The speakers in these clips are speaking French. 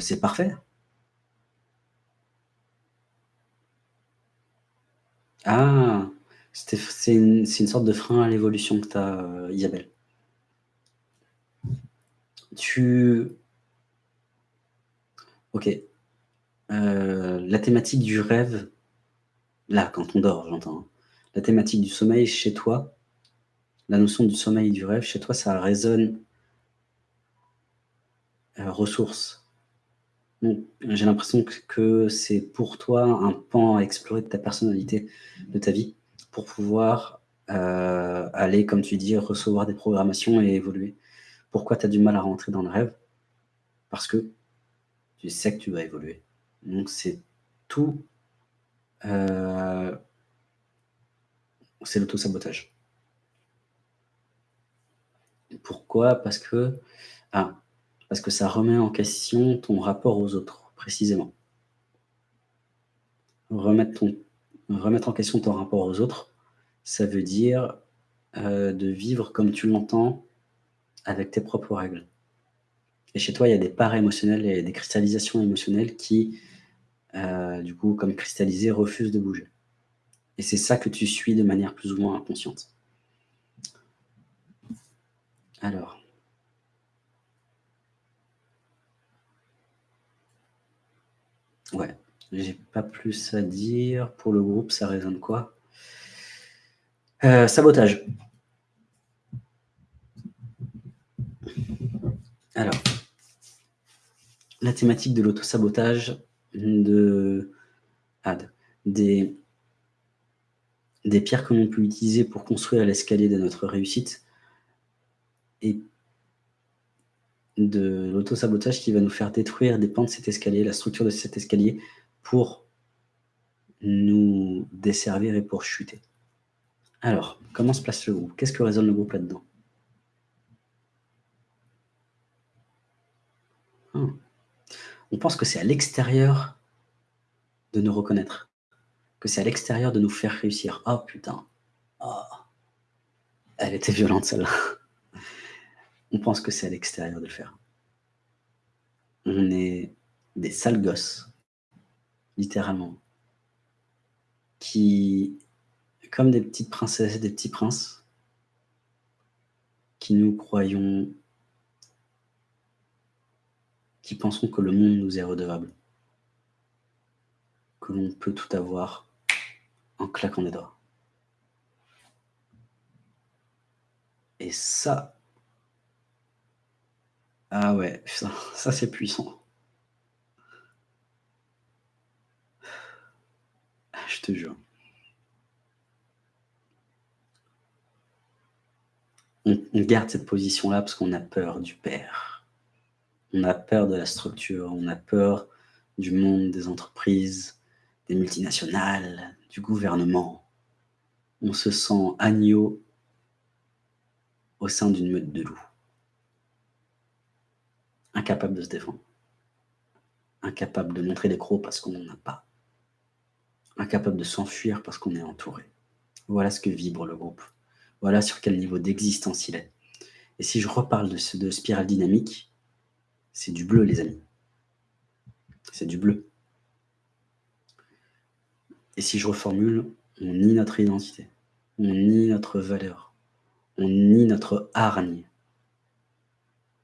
c'est parfait. Ah! c'est une sorte de frein à l'évolution que tu as, Isabelle. Tu OK. Euh, la thématique du rêve, là, quand on dort, j'entends, hein. La thématique du sommeil chez toi, la notion du sommeil et du rêve, chez toi, ça résonne euh, ressources. J'ai l'impression que c'est pour toi un pan à explorer de ta personnalité, de ta vie, pour pouvoir, euh, aller, comme tu dis, recevoir des programmations et évoluer. Pourquoi tu as du mal à rentrer dans le rêve? Parce que tu sais que tu vas évoluer. Donc c'est tout, euh, c'est l'auto-sabotage. Pourquoi? Parce que ah, parce que ça remet en question ton rapport aux autres, précisément. Remettre ton remettre en question ton rapport aux autres, ça veut dire, euh, de vivre comme tu l'entends, avec tes propres règles. Et chez toi, il y a des parts émotionnelles et des cristallisations émotionnelles qui, euh, du coup, comme cristallisées, refusent de bouger. Et c'est ça que tu suis de manière plus ou moins inconsciente. Alors. Ouais, j'ai pas plus à dire. Pour le groupe, ça résonne quoi? Euh, Sabotage. Alors la thématique de l'auto-sabotage de, des, des pierres que l'on peut utiliser pour construire l'escalier de notre réussite et de l'auto-sabotage qui va nous faire détruire des pans de cet escalier, la structure de cet escalier, pour nous desservir et pour chuter. Alors, comment se place le groupe? Qu'est-ce que résonne le groupe là-dedans? Hum on pense que c'est à l'extérieur de nous reconnaître, que c'est à l'extérieur de nous faire réussir. Oh putain, oh. elle était violente celle-là. On pense que c'est à l'extérieur de le faire. On est des sales gosses, littéralement, qui, comme des petites princesses, des petits princes, qui nous croyons qui pensons que le monde nous est redevable, que l'on peut tout avoir en claquant des doigts. Et ça, ah ouais, ça, c'est puissant. Je te jure. On, on garde cette position-là parce qu'on a peur du père. On a peur de la structure, on a peur du monde des entreprises, des multinationales, du gouvernement. On se sent agneau au sein d'une meute de loups. Incapable de se défendre. Incapable de montrer des crocs parce qu'on n'en a pas. Incapable de s'enfuir parce qu'on est entouré. Voilà ce que vibre le groupe. Voilà sur quel niveau d'existence il est. Et si je reparle de, ce, de spirale dynamique, c'est du bleu, les amis. C'est du bleu. Et si je reformule, on nie notre identité, on nie notre valeur, on nie notre hargne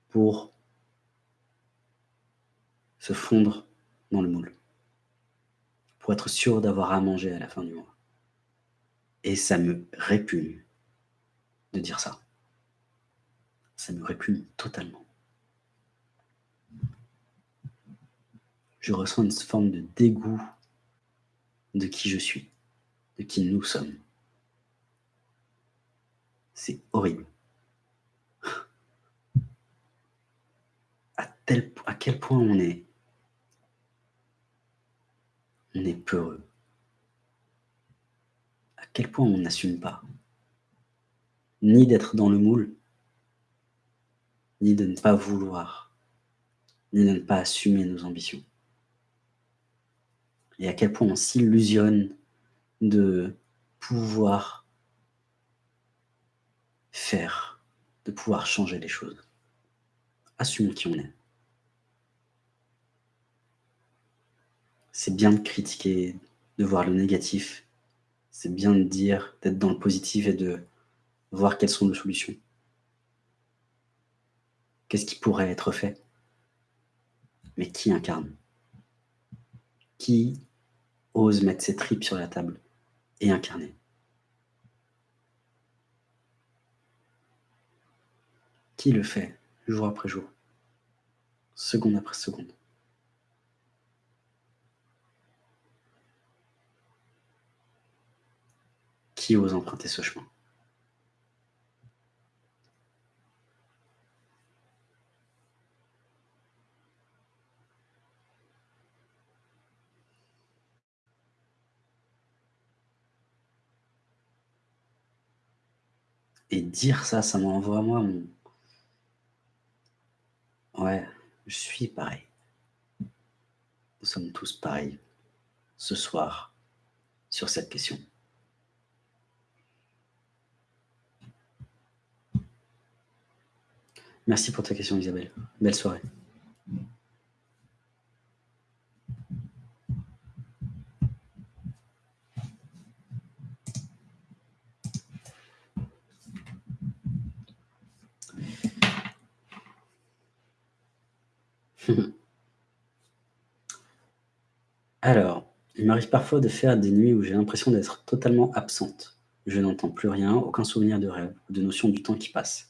pour se fondre dans le moule, pour être sûr d'avoir à manger à la fin du mois. Et ça me répugne de dire ça. Ça me répugne totalement. je ressens une forme de dégoût de qui je suis, de qui nous sommes. C'est horrible. À, à quel point on est, on est peureux. À quel point on n'assume pas. Ni d'être dans le moule, ni de ne pas vouloir, ni de ne pas assumer nos ambitions et à quel point on s'illusionne de pouvoir faire, de pouvoir changer les choses. Assumons qui on est. c'est bien de critiquer, de voir le négatif. C'est bien de dire, d'être dans le positif et de voir quelles sont les solutions. Qu'est-ce qui pourrait être fait? Mais qui incarne? Qui ose mettre ses tripes sur la table et incarner? Qui le fait jour après jour, seconde après seconde? Qui ose emprunter ce chemin Et dire ça, ça m'envoie moi mon Ouais, je suis pareil. Nous sommes tous pareils ce soir sur cette question. Merci pour ta question Isabelle. Belle soirée. Alors, il m'arrive parfois de faire des nuits où j'ai l'impression d'être totalement absente. Je n'entends plus rien, aucun souvenir de rêve de notion du temps qui passe.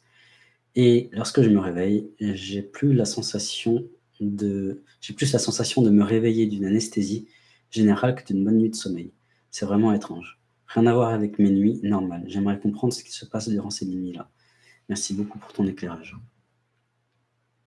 Et lorsque je me réveille, j'ai plus la sensation de j'ai plus la sensation de me réveiller d'une anesthésie générale que d'une bonne nuit de sommeil. C'est vraiment étrange. Rien à voir avec mes nuits normales. J'aimerais comprendre ce qui se passe durant ces nuits-là. Merci beaucoup pour ton éclairage.